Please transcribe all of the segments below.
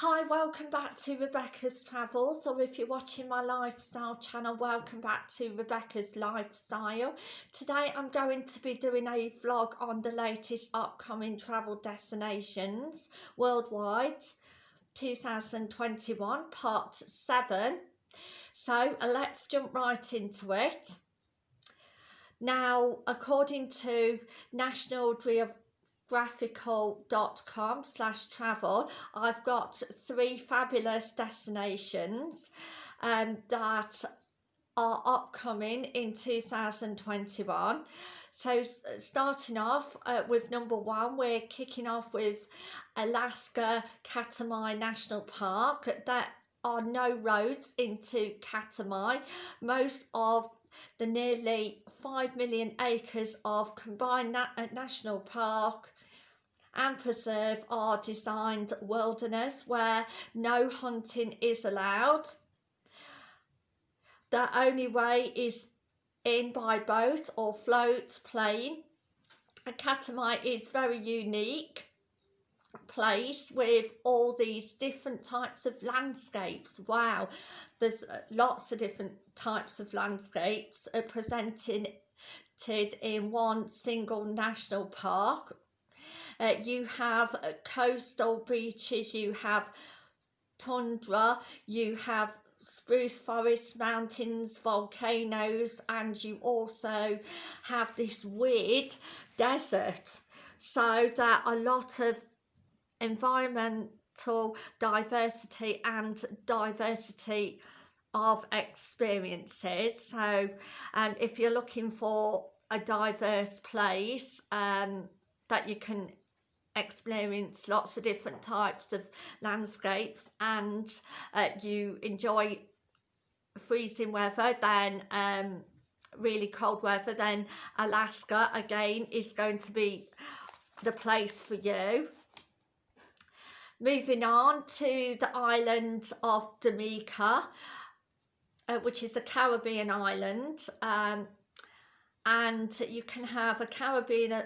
Hi, welcome back to Rebecca's Travels, or if you're watching my lifestyle channel, welcome back to Rebecca's Lifestyle. Today I'm going to be doing a vlog on the latest upcoming travel destinations worldwide 2021, part 7. So let's jump right into it. Now, according to National Geographic graphical.com slash travel. I've got three fabulous destinations and um, that are upcoming in 2021 so starting off uh, with number one we're kicking off with Alaska Katmai National Park. There are no roads into Katmai most of the nearly 5 million acres of combined na uh, national park and preserve our designed wilderness where no hunting is allowed. The only way is in by boat or float plane. A Katmai is very unique place with all these different types of landscapes wow there's uh, lots of different types of landscapes presented in one single national park uh, you have uh, coastal beaches, you have tundra, you have spruce forests, mountains, volcanoes, and you also have this weird desert. So there are a lot of environmental diversity and diversity of experiences. So um, if you're looking for a diverse place um, that you can experience lots of different types of landscapes and uh, you enjoy freezing weather then um, really cold weather then Alaska again is going to be the place for you. Moving on to the island of Dominica uh, which is a Caribbean island um, and you can have a Caribbean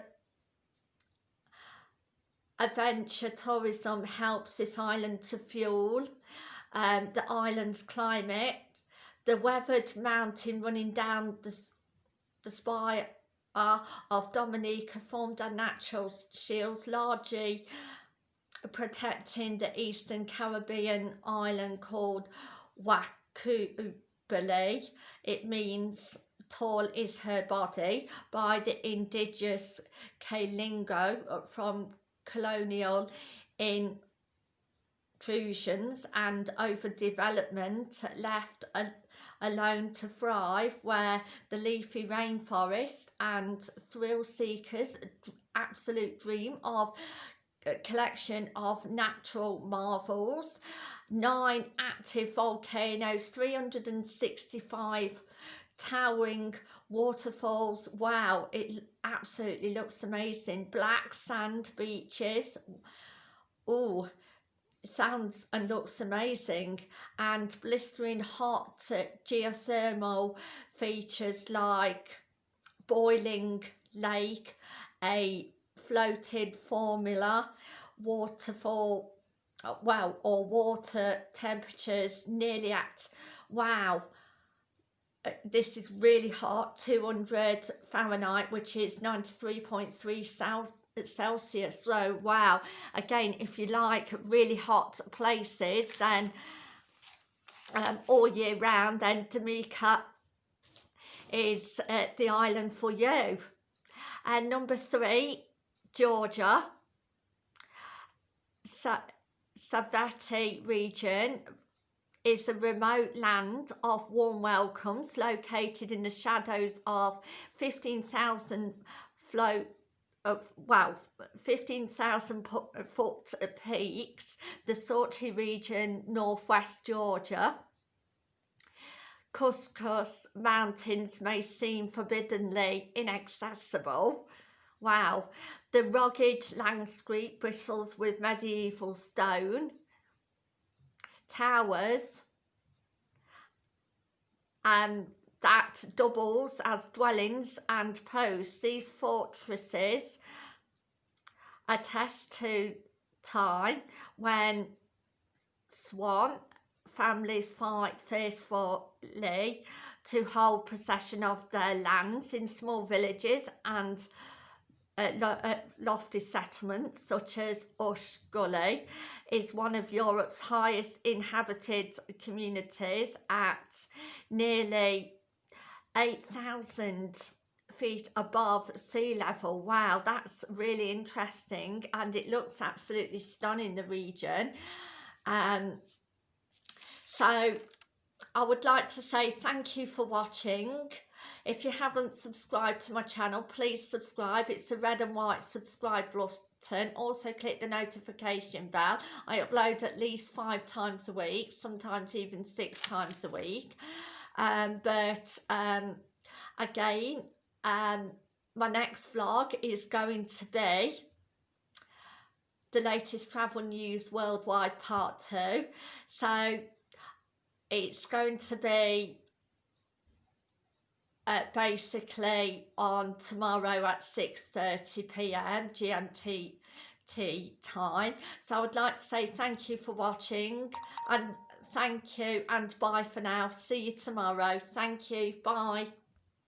adventure tourism helps this island to fuel um, the island's climate. The weathered mountain running down the, the spire uh, of Dominica formed a natural shields largely protecting the eastern Caribbean island called Wakubali. It means tall is her body by the indigenous Kalinago from colonial intrusions and overdevelopment left a, alone to thrive where the leafy rainforest and thrill seekers absolute dream of a collection of natural marvels. Nine active volcanoes 365 towering waterfalls. Wow it absolutely looks amazing. Black sand beaches. Oh sounds and looks amazing. And blistering hot geothermal features like boiling lake a floated fumarole waterfall well or water temperatures nearly at wow uh, this is really hot 200 Fahrenheit which is 93.3 Celsius. So wow. Again if you like really hot places then um, all year round then Dominica is uh, the island for you. And number three Georgia. Sa Savati region is a remote land of warm welcomes located in the shadows of 15,000 float of well 15,000 foot peaks the Salty region northwest Georgia. Caucasus mountains may seem forbiddingly inaccessible. Wow. The rugged landscape bristles with medieval stone towers and that doubles as dwellings and posts. These fortresses attest to time when Svan families fight fiercely to hold possession of their lands in small villages and uh, lo uh, lofty settlements such as Ush Gully is one of Europe's highest inhabited communities at nearly 8,000 feet above sea level. Wow, that's really interesting and it looks absolutely stunning, the region. Um, so I would like to say thank you for watching. If you haven't subscribed to my channel, please subscribe. It's the red and white subscribe button. Also click the notification bell. I upload at least five times a week, sometimes even six times a week. Um, but um, again, um, my next vlog is going to be the latest travel news worldwide part two. So it's going to be uh, basically on tomorrow at 6.30pm GMT time. So I would like to say thank you for watching and thank you and bye for now. See you tomorrow. Thank you. Bye.